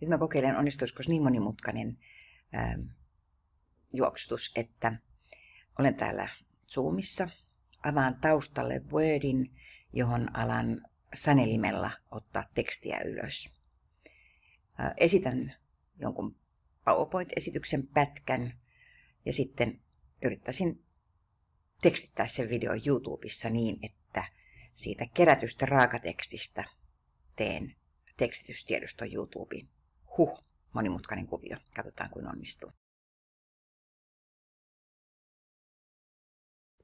Nyt mä kokeilen, onnistuisiko niin monimutkainen ähm, juoksutus, että olen täällä Zoomissa, avaan taustalle Wordin, johon alan sanelimella ottaa tekstiä ylös. Äh, esitän jonkun PowerPoint-esityksen pätkän ja sitten yrittäisin tekstittää sen videon YouTubessa niin, että siitä kerätystä raakatekstistä teen tekstitystiedoston YouTubeen. Huh, monimutkainen kuvio. Katsotaan, kuin onnistuu.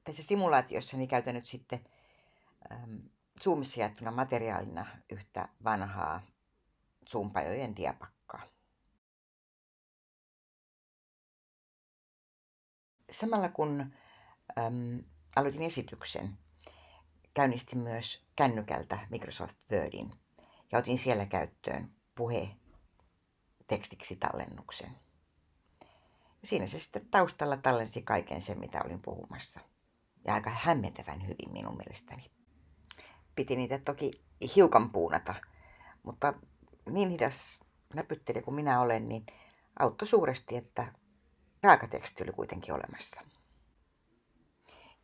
Tässä simulaatiossa niin käytän nyt sitten ähm, Zoomissa jaettuna materiaalina yhtä vanhaa Zoom-pajojen diapakkaa. Samalla kun äm, aloitin esityksen, käynnistin myös kännykältä Microsoft Wordin ja otin siellä käyttöön puhe tekstiksi tallennuksen. Siinä se sitten taustalla tallensi kaiken sen, mitä olin puhumassa. Ja aika hämmentävän hyvin minun mielestäni. Piti niitä toki hiukan puunata, mutta niin hidas näpyttelijä kuin minä olen, niin auttoi suuresti, että raakateksti oli kuitenkin olemassa.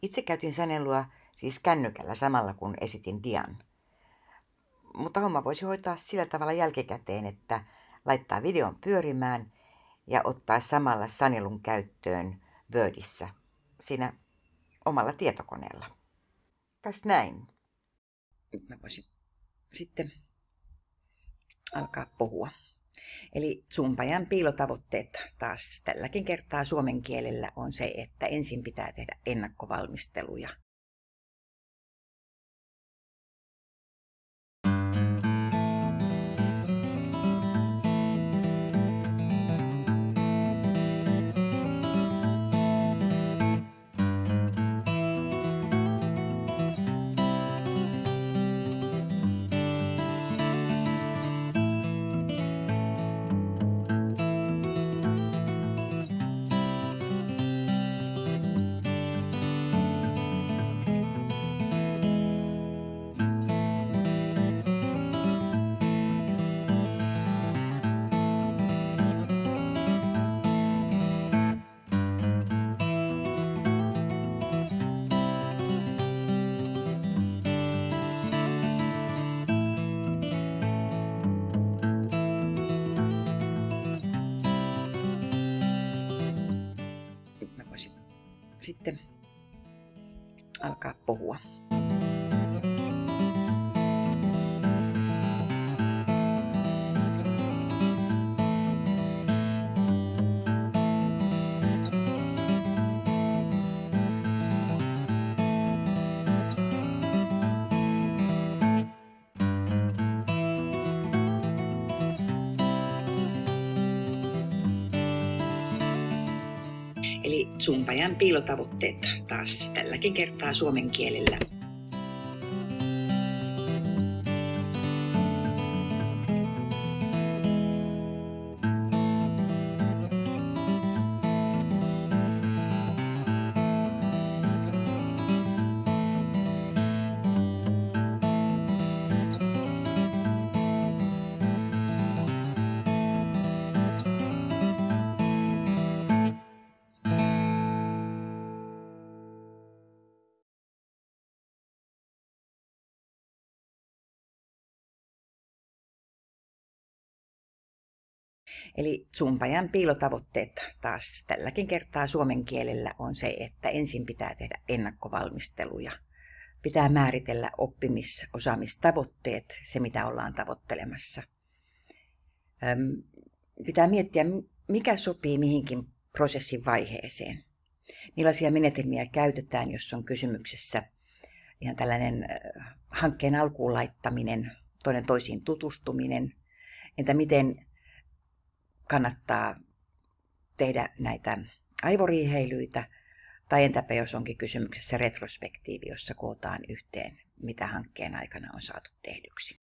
Itse käytin sanelua siis kännykällä samalla kun esitin dian. Mutta homma voisi hoitaa sillä tavalla jälkikäteen, että laittaa videon pyörimään ja ottaa samalla sanelun käyttöön Wordissä siinä omalla tietokoneella. Kas näin. Nyt mä voisin sitten alkaa puhua. Eli Zumpajan piilotavoitteet taas tälläkin kertaa suomen kielellä on se, että ensin pitää tehdä ennakkovalmisteluja sitten alkaa puhua. Eli Zumpajan piilotavoitteet taas tälläkin kertaa suomen kielellä. Eli Zumpajan piilotavoitteet taas tälläkin kertaa suomen kielellä on se, että ensin pitää tehdä ennakkovalmisteluja. Pitää määritellä oppimisosaamistavoitteet, se mitä ollaan tavoittelemassa. Pitää miettiä, mikä sopii mihinkin prosessin vaiheeseen. Millaisia menetelmiä käytetään, jos on kysymyksessä ihan tällainen hankkeen alkuun laittaminen, toinen toisiin tutustuminen. Entä miten kannattaa tehdä näitä aivoriiheilyitä, tai entäpä jos onkin kysymyksessä retrospektiivi, jossa kootaan yhteen, mitä hankkeen aikana on saatu tehdyksi.